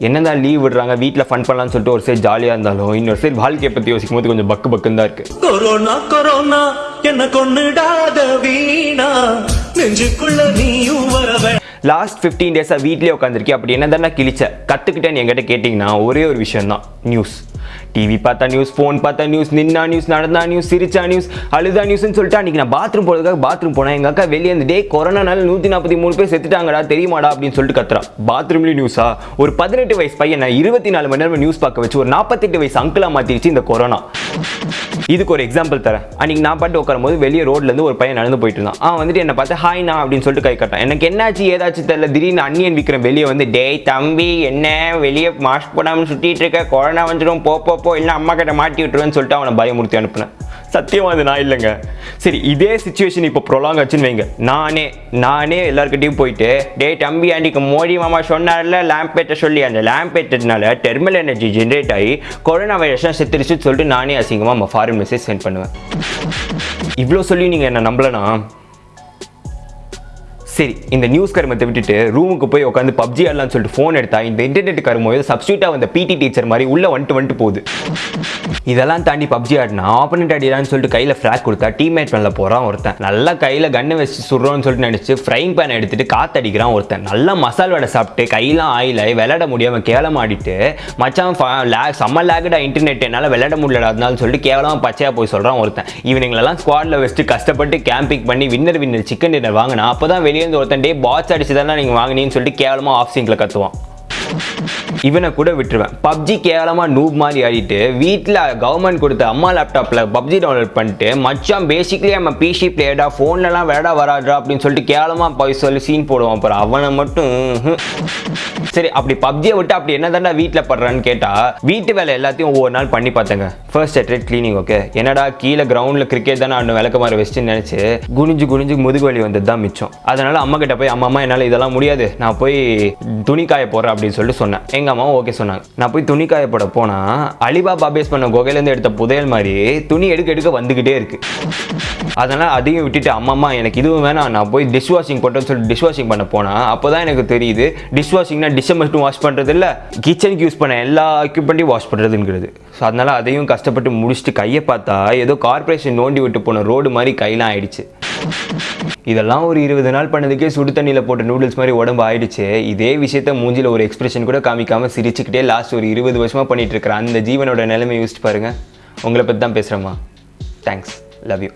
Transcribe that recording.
என்னதான் லீவ் விடுறாங்க? வீட்டில் ஃபன் பண்ணலாம்னு சொல்லிட்டு ஒரு சைடு ஜாலியாக இருந்தாலும் இன்னொரு சைடு வாழ்க்கையை பற்றி யோசிக்கும் போது கொஞ்சம் பக்கு பக்குன்னு தான் இருக்குது கொரோனா கொரோனா என்ன கொன்னுடாத வீணா. நெஞ்சுக்குள்ள நீயும் வரவே லாஸ்ட் ஃபிஃப்டீன் டேஸாக வீட்லேயே உட்காந்துருக்கேன் அப்படி என்ன தானே கிழிச்ச? கற்றுக்கிட்டேன்னு என்கிட்ட கேட்டிங்கன்னா ஒரே ஒரு விஷயம் தான் நியூஸ் டிவி பார்த்தா நியூஸ் ஃபோன் பார்த்தா நியூஸ் நின்னா நியூஸ் நடந்தா நியூஸ் சிரிச்சா நியூஸ் அழுதா நியூஸ்னு சொல்லிட்டு அன்றைக்கி நான் பாத்ரூம் போகிறதுக்காக பாத்ரூம் போனேன். எங்கள் அக்கா வெளியே வந்து டே கொரோனானால நூற்றி நாற்பத்தி மூணு பேர் செத்துட்டாங்கடா தெரியுமாடா? அப்படின்னு சொல்லிட்டு கத்துறான். பாத்ரூம்லேயும் நியூஸா ஒரு பதினெட்டு வயசு பையனை இருபத்தி நாலு மணி நேரம் நியூஸ் பார்க்க வச்சு ஒரு நாற்பத்தெட்டு வயசு அங்கிளாக மாற்றிடுச்சு இந்த கொரோனா. இதுக்கு ஒரு எக்ஸாம்பிள் தரேன். அன்னைக்கு நான் பாட்டு உட்காரும் போது வெளியே ரோட்லேருந்து ஒரு பையன் நடந்து போயிட்டு இருந்தான். அவன் வந்துட்டு என்ன பார்த்து ஹாய் நான் அப்படின்னு சொல்லிட்டு கை கட்டான் எனக்கு என்னாச்சு? ஏதாச்சும் தெரியல. திடீர்னு அன்னியன் விக்ரம் வெளியே வந்து டேய் தம்பி என்ன? வெளியே மாஸ்க் போடாமல் சுற்றிட்டு இருக்க? கொரோனா வந்துடும் போ போ போ இல்லை அம்மா கிட்ட மாட்டி விட்டுருவேன்னு சொல்லிட்டு அவனை பயமுறுத்தி அனுப்புனேன். சத்தியம் அது நான் இல்லைங்க. சரி இதே சுச்சுவேஷன் இப்போ ப்ரொலாங் ஆச்சுன்னு வைங்க. நானே நானே எல்லாருக்கிட்டையும் போயிட்டு டே தம்பி ஆண்டிக்கு மோடி மாமா சொன்னார்ல லேம்பேட்டை சொல்லி அந்த லேம்பேட்டனால தெர்மல் எனர்ஜி ஜென்ரேட் ஆகி கொரோனா வைரஸ்லாம் செத்துருச்சுன்னு சொல்லிட்டு நானே அசிங்கமாக நம்ம ஃபாரின் மெசேஜ் சென்ட் பண்ணுவேன். இவ்வளோ சொல்லி நீங்கள் என்ன நம்பலனா? சரி இந்த நியூஸ் கருமத்தை விட்டுட்டு ரூமுக்கு போய் உட்காந்து பப்ஜி ஆடலாம்னு சொல்லிட்டு ஃபோன் எடுத்தா இந்த இன்டர்நெட் கருமோ சப்ஸ்டியூட்டாக வந்த பிடி டீச்சர் மாதிரி உள்ள வந்துட்டு வந்துட்டு போகுது. இதெல்லாம் தாண்டி பப்ஜி ஆடினா ஆப்பனண்ட் அடிடான்னு சொல்லிட்டு கையில் ஃப்ளாக் கொடுத்தா டீம்மேட் பண்ணல போகிறான் ஒருத்தன். நல்லா கையில் கண்ணை வச்சு சுடுறோன்னு சொல்லிட்டு நினச்சி ஃப்ரைங் பேன் எடுத்துட்டு காத்தடிக்கிறான் ஒருத்தன். நல்லா மசால் வடை சாப்பிட்டு கையெல்லாம் ஆயிலாய் விளையாட முடியாமல் கேவலம் ஆடிட்டு மச்சான் லேக் செம்ம லேகடா இன்டர்நெட் என்னால் விளையாட முடியலாதுனாலும் சொல்லிட்டு கேவலமாக பச்சையாக போய் சொல்கிறான் ஒருத்தன். இவனுங்களெல்லாம் ஸ்குவாடில் வச்சுட்டு கஷ்டப்பட்டு கேம்பிங் பண்ணி வின்னர் வின்னர் சிக்கன் டின்னர் வாங்கினா அப்போ தான் வெளியே சேர்ந்து ஒருத்தன் டே பாட்ஸ் அடிச்சு தானே நீங்கள் வாங்கினீங்கன்னு சொல்லிட்டு கேவலமாக ஆஃப் சிங்கில் கற்றுவான் இவனை கூட விட்டுருவேன். பப்ஜி கேவலமாக நூப் மாதிரி ஆடிட்டு வீட்டில் கவர்மெண்ட் கொடுத்த அம்மா லேப்டாப்பில் பப்ஜி டவுன்லோட் பண்ணிட்டு மச்சான் பேசிக்லி நம்ம பிசி பிளேயர்டா ஃபோன்லலாம் விளையாட வராடுறா அப்படின்னு சொல்லிட்டு கேவலமாக போய் சொல்லி சீன் போடுவான் அப்புறம் அவனை மட்டும் சரி அப்படி பப்ஜியை விட்டு அப்படி என்ன தாண்டா வீட்டில் படுறான்னு கேட்டால் வீட்டு வேலை எல்லாத்தையும் ஒவ்வொரு நாள் பண்ணி பார்த்தேங்க. ஃபர்ஸ்ட் அட்ரேட் க்ளீனிங் ஓகே என்னடா கீழே கிரவுண்டில் கிரிக்கெட் தானே ஆடணும் விளக்க மாதிரி வச்சுன்னு நினச்சி குனிஞ்சு குனிஞ்சு முதுகு வலி வந்தது தான் மிச்சம். அதனால் அம்மா கிட்ட போய் அம்மா அம்மா என்னால் இதெல்லாம் முடியாது. நான் போய் துணி காய போகிறேன் அப்படின்னு சொல்லிட்டு சொன்னேன். எங்கள் அம்மாவும் ஓகே சொன்னாங்க. நான் போய் துணி காயப்பட போனால் அலிபாபா பேஸ் பண்ண குகையிலேருந்து எடுத்த புதையல் மாதிரி துணி எடுக்க எடுக்க வந்துக்கிட்டே இருக்கு. அதனால் அதையும் விட்டுட்டு அம்மா அம்மா எனக்கு இதுவும் வேணாம். நான் போய் டிஷ் வாஷிங் பண்ணுறேன்னு சொல்லிட்டு டிஷ் வாஷிங் பண்ண போனால் அப்போ தான் எனக்கு தெரியுது டிஷ் வாஷிங்னா டிஷ்ஷை மட்டும் வாஷ் பண்ணுறது இல்லை கிச்சனுக்கு யூஸ் பண்ண எல்லா எக்யூப்மெண்ட்டையும் வாஷ் பண்ணுறதுங்கிறது ஸோ அதனால் அதையும் கஷ்டப்பட்டு முடிச்சுட்டு கையை பார்த்தா ஏதோ கார்ப்பரேஷன் நோண்டி விட்டு போன ரோடு மாதிரி கையெல்லாம் ஆயிடுச்சு. இதெல்லாம் ஒரு இருபது நாள் பண்ணதுக்கே சுடு தண்ணியில் போட்ட நூடுல்ஸ் மாதிரி உடம்பு ஆயிடுச்சு. இதே விஷயத்த மூஞ்சியில் ஒரு எக்ஸ்பிரஷன் கூட காமிக்காமல் சிரிச்சுக்கிட்டே லாஸ்ட் ஒரு இருபது வருஷமா பண்ணிட்டு இருக்கிற அந்த ஜீவனோட நிலைமை யோசிச்சு பாருங்க. உங்களை பற்றி தான் பேசுகிறேம்மா தேங்க்ஸ் லவ் யூ